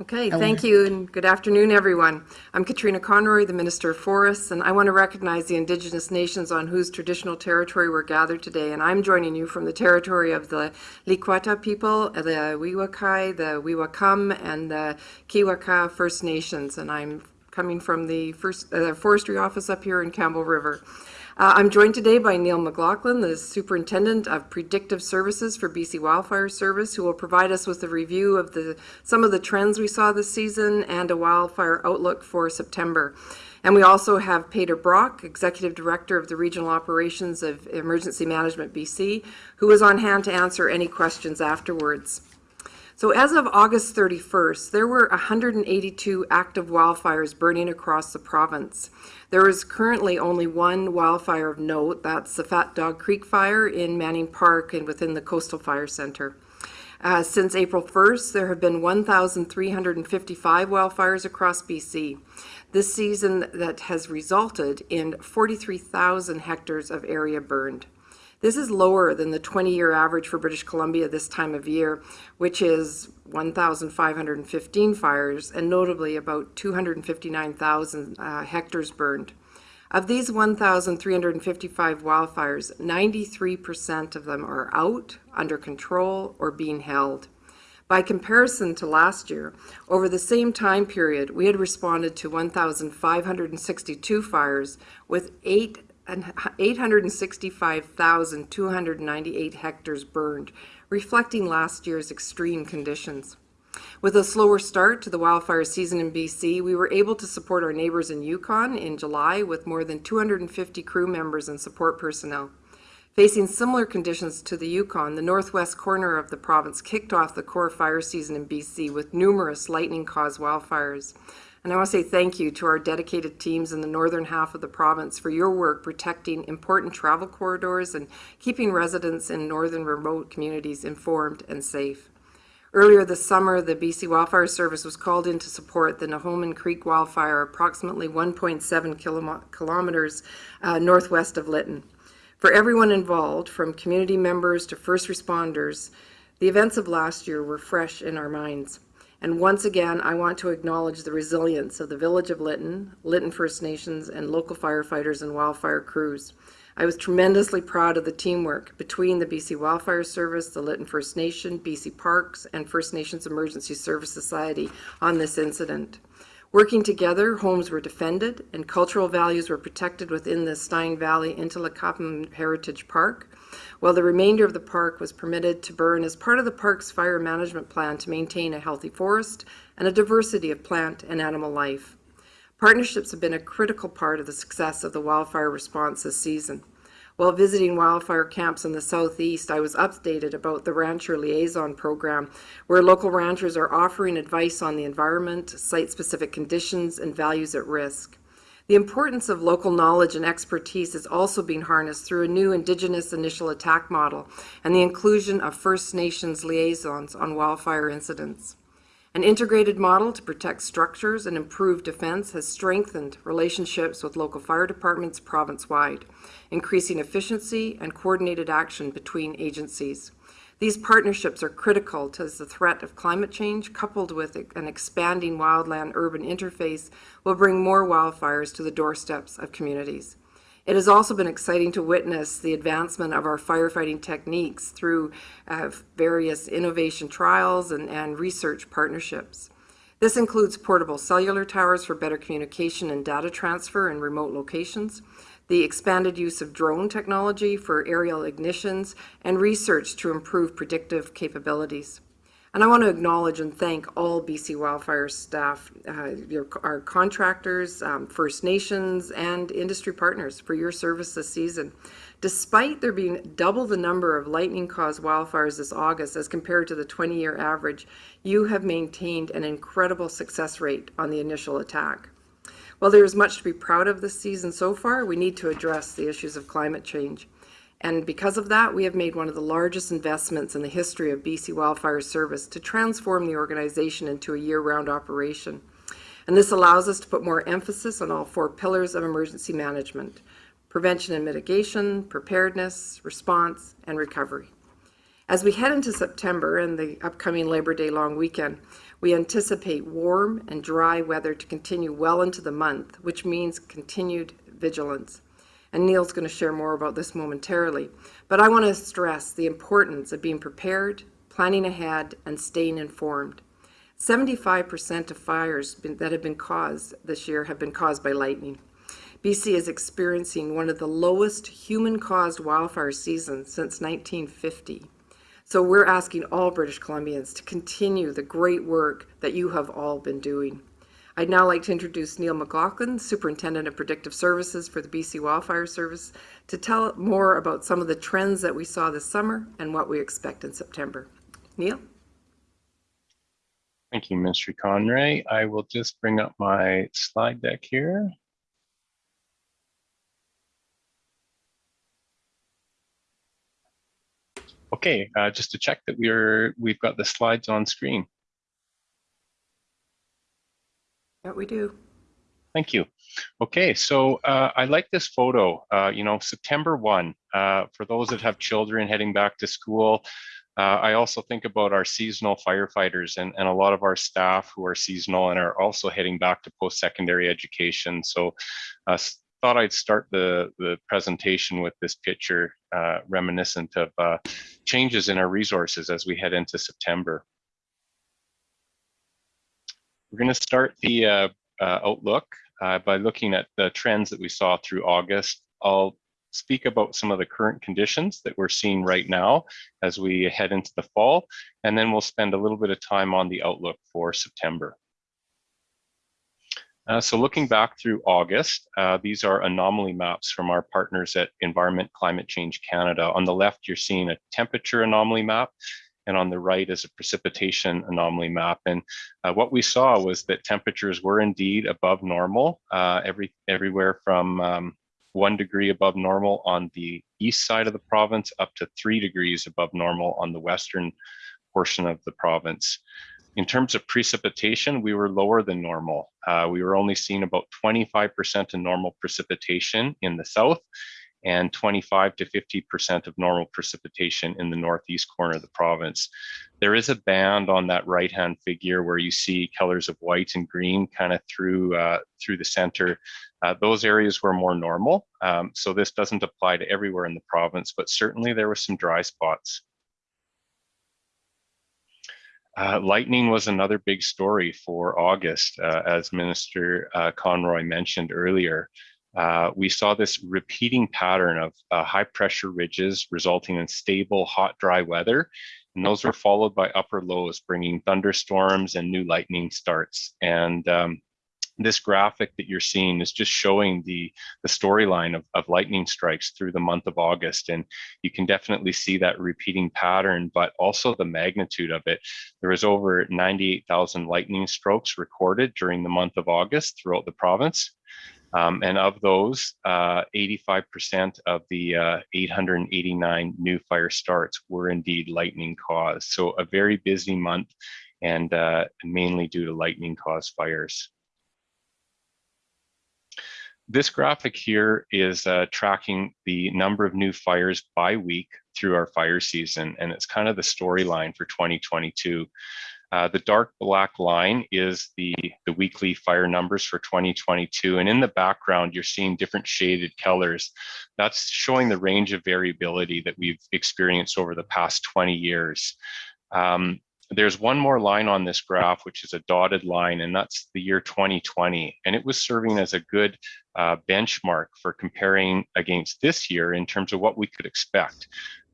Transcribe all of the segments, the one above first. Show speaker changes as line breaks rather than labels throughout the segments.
Okay, thank you, and good afternoon, everyone. I'm Katrine Conroy, the Minister of Forests, and I want to recognize the Indigenous nations on whose traditional territory we're gathered today. And I'm joining you from the territory of the Likwata people, the We Wai Kai, the Wei Wai Kum, and the Kwiakah First Nations. And I'm coming from the first uh, forestry office up here in Campbell River. Uh, I'm joined today by Neil McLoughlin, the Superintendent of Predictive Services for BC Wildfire Service, who will provide us with a review of the some of the trends we saw this season and a wildfire outlook for September. And we also have Pader Brach, Executive Director of the Regional Operations of Emergency Management BC, who is on hand to answer any questions afterwards. So as of August 31st, there were 182 active wildfires burning across the province. There is currently only one wildfire of note, that's the Fat Dog Creek Fire in Manning Park and within the Coastal Fire Center. Uh, since April 1st, there have been 1,355 wildfires across BC. This season that has resulted in 43,000 hectares of area burned. This is lower than the 20-year average for British Columbia this time of year, which is 1,515 fires and notably about 259,000 uh, hectares burned. Of these 1,355 wildfires, 93% of them are out, under control, or being held. By comparison to last year, over the same time period, we had responded to 1,562 fires with eight 865,298 hectares burned, reflecting last year's extreme conditions. With a slower start to the wildfire season in BC, we were able to support our neighbors in Yukon in July with more than 250 crew members and support personnel. Facing similar conditions to the Yukon, the northwest corner of the province kicked off the core fire season in BC with numerous lightning-caused wildfires. And I want to say thank you to our dedicated teams in the northern half of the province for your work protecting important travel corridors and keeping residents in northern remote communities informed and safe. Earlier this summer, the BC Wildfire Service was called in to support the Nohomin Creek wildfire approximately 1.7 kilometers uh, northwest of Lytton. For everyone involved, from community members to first responders, the events of last year were fresh in our minds. And once again, I want to acknowledge the resilience of the Village of Lytton, Lytton First Nations, and local firefighters and wildfire crews. I was tremendously proud of the teamwork between the BC Wildfire Service, the Lytton First Nation, BC Parks, and First Nations Emergency Service Society on this incident. Working together, homes were defended and cultural values were protected within the Stein Valley Nlaka'pamux Heritage Park while the remainder of the park was permitted to burn as part of the park's fire management plan to maintain a healthy forest and a diversity of plant and animal life. Partnerships have been a critical part of the success of the wildfire response this season. While visiting wildfire camps in the southeast, I was updated about the Rancher Liaison Program, where local ranchers are offering advice on the environment, site-specific conditions, and values at risk. The importance of local knowledge and expertise is also being harnessed through a new Indigenous initial attack model and the inclusion of First Nations liaisons on wildfire incidents. An integrated model to protect structures and improve defense has strengthened relationships with local fire departments province-wide, increasing efficiency and coordinated action between agencies. These partnerships are critical to the threat of climate change, coupled with an expanding wildland-urban interface, will bring more wildfires to the doorsteps of communities. It has also been exciting to witness the advancement of our firefighting techniques through uh, various innovation trials and, and research partnerships. This includes portable cellular towers for better communication and data transfer in remote locations, the expanded use of drone technology for aerial ignitions, and research to improve predictive capabilities. And I want to acknowledge and thank all BC Wildfire staff, uh, your, our contractors, um, First Nations, and industry partners for your service this season. Despite there being double the number of lightning-caused wildfires this August as compared to the 20-year average, you have maintained an incredible success rate on the initial attack. While there is much to be proud of this season so far, we need to address the issues of climate change. And because of that, we have made one of the largest investments in the history of BC Wildfire Service to transform the organization into a year-round operation. And this allows us to put more emphasis on all four pillars of emergency management, prevention and mitigation, preparedness, response, and recovery. As we head into September and the upcoming Labor Day long weekend, we anticipate warm and dry weather to continue well into the month, which means continued vigilance. And Neil's going to share more about this momentarily. But I want to stress the importance of being prepared, planning ahead, and staying informed. 75% of fires that have been caused this year have been caused by lightning. BC is experiencing one of the lowest human-caused wildfire seasons since 1950. So we're asking all British Columbians to continue the great work that you have all been doing. I'd now like to introduce Neil McLoughlin, Superintendent of Predictive Services for the BC Wildfire Service, to tell more about some of the trends that we saw this summer and what we expect in September. Neil?
Thank you, Mr. Conroy. I will just bring up my slide deck here. Okay, uh, just to check that we're we've got the slides on screen.
Yeah, we do.
Thank you. Okay, so uh, I like this photo. Uh, you know, September 1, uh, for those that have children heading back to school, uh, I also think about our seasonal firefighters and, and a lot of our staff who are seasonal and are also heading back to post-secondary education. So uh, thought I'd start the, the presentation with this picture uh, reminiscent of uh, changes in our resources as we head into September. We're going to start the uh, uh, outlook uh, by looking at the trends that we saw through August. I'll speak about some of the current conditions that we're seeing right now as we head into the fall, and then we'll spend a little bit of time on the outlook for September. Uh, so looking back through August, uh, these are anomaly maps from our partners at Environment Climate Change Canada. On the left, you're seeing a temperature anomaly map, and on the right is a precipitation anomaly map. And uh, what we saw was that temperatures were indeed above normal, uh, every everywhere from um, one degree above normal on the east side of the province up to three degrees above normal on the western portion of the province. In terms of precipitation, we were lower than normal. Uh, we were only seeing about 25% of normal precipitation in the south and 25 to 50% of normal precipitation in the northeast corner of the province. There is a band on that right-hand figure where you see colors of white and green kind of through uh, through the center. Uh, those areas were more normal, um, so this doesn't apply to everywhere in the province, but certainly there were some dry spots. Uh, lightning was another big story for August, uh, as Minister uh, Conroy mentioned earlier. Uh, we saw this repeating pattern of uh, high pressure ridges resulting in stable, hot, dry weather. And those were followed by upper lows, bringing thunderstorms and new lightning starts. And um, this graphic that you're seeing is just showing the, the storyline of, of lightning strikes through the month of August. And you can definitely see that repeating pattern, but also the magnitude of it. There was over 98,000 lightning strokes recorded during the month of August throughout the province. Um, and of those, 85% uh, of the uh, 889 new fire starts were indeed lightning caused. So a very busy month and uh, mainly due to lightning caused fires. This graphic here is uh, tracking the number of new fires by week through our fire season, and it's kind of the storyline for 2022. Uh, the dark black line is the, the weekly fire numbers for 2022. And in the background, you're seeing different shaded colors. That's showing the range of variability that we've experienced over the past 20 years. Um, there's one more line on this graph, which is a dotted line, and that's the year 2020. And it was serving as a good uh, benchmark for comparing against this year in terms of what we could expect.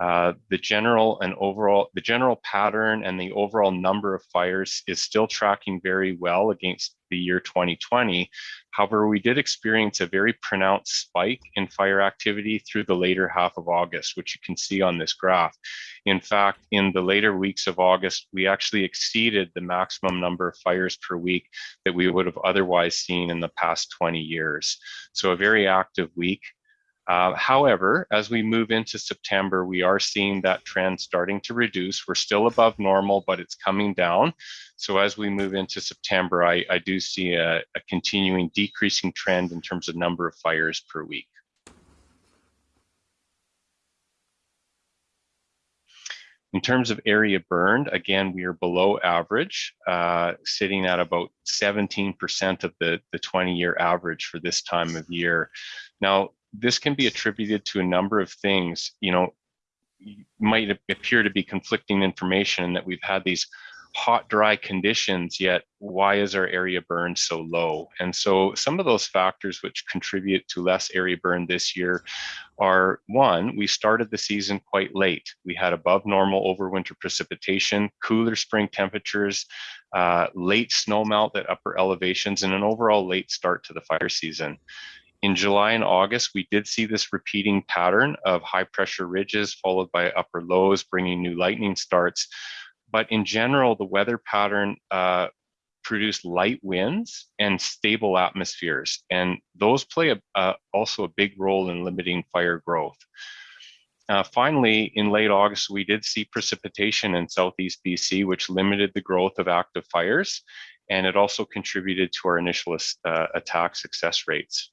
Uh, the general and overall, the general pattern and the overall number of fires is still tracking very well against the year 2020. However, we did experience a very pronounced spike in fire activity through the later half of August, which you can see on this graph. In fact, in the later weeks of August, we actually exceeded the maximum number of fires per week that we would have otherwise seen in the past 20 years. So a very active week. Uh, however, as we move into September, we are seeing that trend starting to reduce. We're still above normal, but it's coming down. So as we move into September, I, I do see a, a continuing decreasing trend in terms of number of fires per week. In terms of area burned, again, we are below average, uh, sitting at about 17% of the, the 20-year average for this time of year. Now, this can be attributed to a number of things. You know, might appear to be conflicting information that we've had these hot, dry conditions, yet why is our area burn so low? And so some of those factors which contribute to less area burn this year are one, we started the season quite late. We had above normal overwinter precipitation, cooler spring temperatures, uh, late snowmelt at upper elevations, and an overall late start to the fire season. In July and August, we did see this repeating pattern of high pressure ridges followed by upper lows, bringing new lightning starts. But in general, the weather pattern uh, produced light winds and stable atmospheres. And those play a, uh, also a big role in limiting fire growth. Uh, finally, in late August, we did see precipitation in Southeast BC, which limited the growth of active fires. And it also contributed to our initial uh, attack success rates.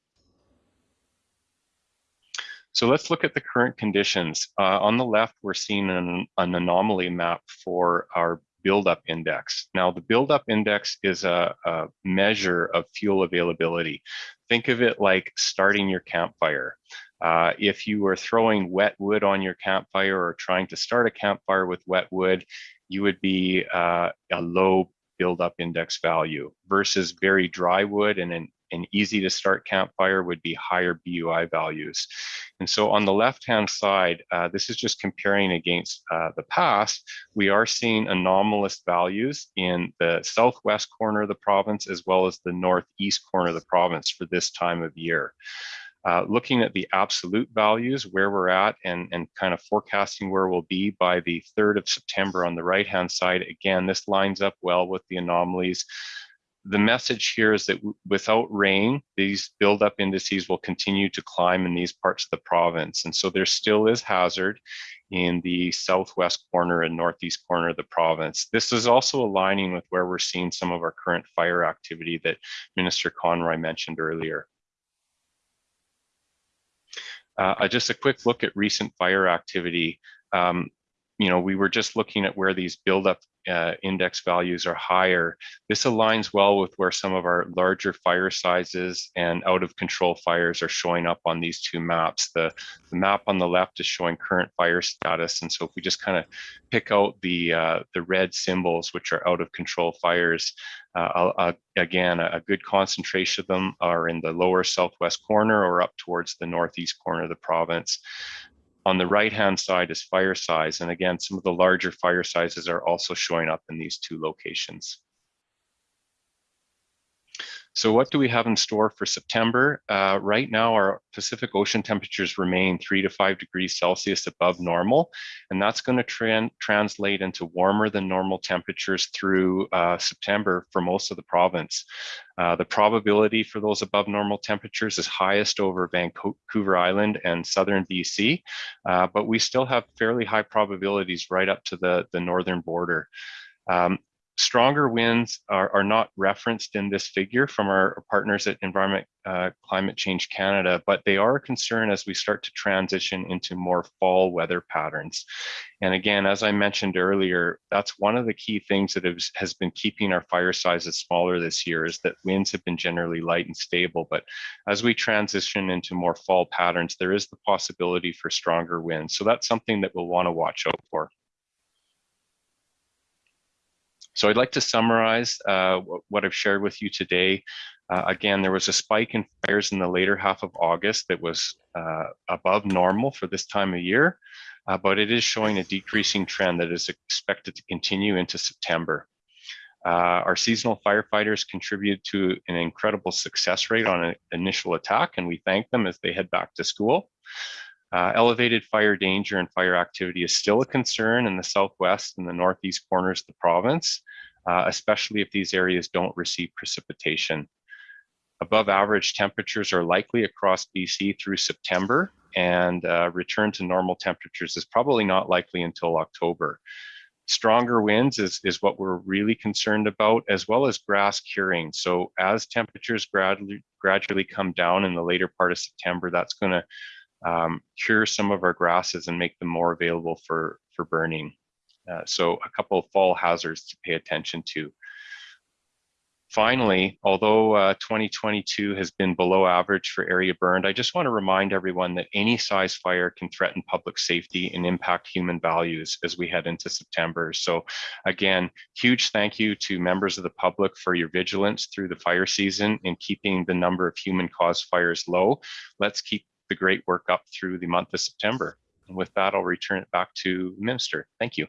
So let's look at the current conditions. Uh, on the left, we're seeing an, an, anomaly map for our buildup index. Now, the buildup index is a, a measure of fuel availability. Think of it like starting your campfire. Uh, if you were throwing wet wood on your campfire or trying to start a campfire with wet wood, you would be uh, a low buildup index value versus very dry wood and an an easy to start campfire would be higher BUI values. And so on the left-hand side, uh, this is just comparing against uh, the past, we are seeing anomalous values in the southwest corner of the province as well as the northeast corner of the province for this time of year. Uh, looking at the absolute values, where we're at, and, and kind of forecasting where we'll be by the 3rd of September on the right-hand side, again, this lines up well with the anomalies the message here is that without rain, these buildup indices will continue to climb in these parts of the province. And so there still is hazard in the southwest corner and northeast corner of the province. This is also aligning with where we're seeing some of our current fire activity that Minister Conroy mentioned earlier. Uh, just a quick look at recent fire activity. Um, you know, we were just looking at where these buildup uh, index values are higher. This aligns well with where some of our larger fire sizes and out of control fires are showing up on these two maps. The, the map on the left is showing current fire status. And so if we just kind of pick out the, uh, the red symbols, which are out of control fires, uh, uh, again, a, a good concentration of them are in the lower southwest corner or up towards the northeast corner of the province. On the right-hand side is fire size. And again, some of the larger fire sizes are also showing up in these two locations. So what do we have in store for September? Uh, right now, our Pacific Ocean temperatures remain three to five degrees Celsius above normal, and that's going to translate into warmer than normal temperatures through uh, September for most of the province. Uh, the probability for those above normal temperatures is highest over Vancouver Island and southern BC, uh, but we still have fairly high probabilities right up to the, the northern border. Um, stronger winds are, are not referenced in this figure from our partners at Environment uh, Climate Change Canada, but they are a concern as we start to transition into more fall weather patterns. And again, as I mentioned earlier, that's one of the key things that has, has been keeping our fire sizes smaller this year is that winds have been generally light and stable. But as we transition into more fall patterns, there is the possibility for stronger winds. So that's something that we'll want to watch out for. So I'd like to summarize uh, what I've shared with you today. Uh, again, there was a spike in fires in the later half of August that was uh, above normal for this time of year, uh, but it is showing a decreasing trend that is expected to continue into September. Uh, our seasonal firefighters contribute to an incredible success rate on an initial attack, and we thank them as they head back to school. Uh, elevated fire danger and fire activity is still a concern in the southwest and the northeast corners of the province, uh, especially if these areas don't receive precipitation. Above average temperatures are likely across BC through September, and uh, return to normal temperatures is probably not likely until October. Stronger winds is, is what we're really concerned about, as well as grass curing. So as temperatures gradually, gradually come down in the later part of September, that's going to um, cure some of our grasses and make them more available for, for burning. Uh, so a couple of fall hazards to pay attention to. Finally, although uh, 2022 has been below average for area burned, I just want to remind everyone that any size fire can threaten public safety and impact human values as we head into September. So again, huge thank you to members of the public for your vigilance through the fire season in keeping the number of human caused fires low. Let's keep the great work up through the month of September. And with that, I'll return it back to Minister. Thank you.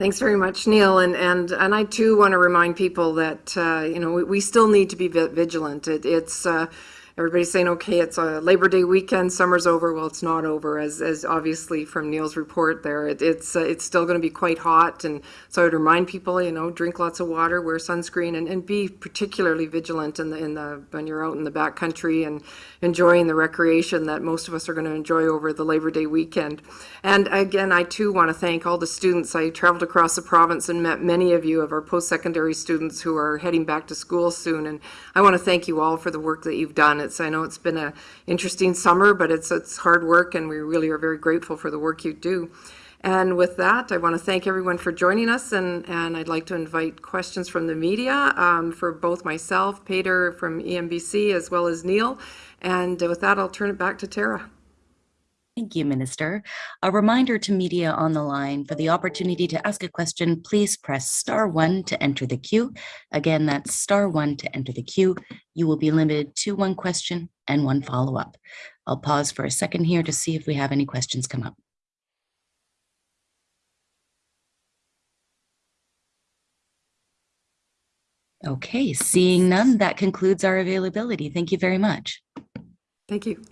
Thanks very much, Neil. And, and, and I too want to remind people that, uh, you know, we, we still need to be vigilant. It, it's, uh, everybody's saying, okay, it's a Labor Day weekend, summer's over. Well, it's not over, as, as obviously from Neil's report there. It, it's, uh, it's still going to be quite hot. And so I would remind people, you know, drink lots of water, wear sunscreen, and, and be particularly vigilant in the, in the, when you're out in the backcountry and enjoying the recreation that most of us are going to enjoy over the Labor Day weekend. And again, I too want to thank all the students. I traveled across the province and met many of you of our post-secondary students who are heading back to school soon. And I want to thank you all for the work that you've done. It's, I know it's been a interesting summer, but it's, it's hard work and we really are very grateful for the work you do. And with that, I want to thank everyone for joining us, and, and I'd like to invite questions from the media um, for both myself, Peter from EMBC, as well as Neil. And with that, I'll turn it back to Tara.
Thank you, Minister. A reminder to media on the line for the opportunity to ask a question, please press star one to enter the queue. Again, that's star one to enter the queue. You will be limited to one question and one follow-up. I'll pause for a second here to see if we have any questions come up. Okay, seeing none, that concludes our availability. Thank you very much.
Thank you.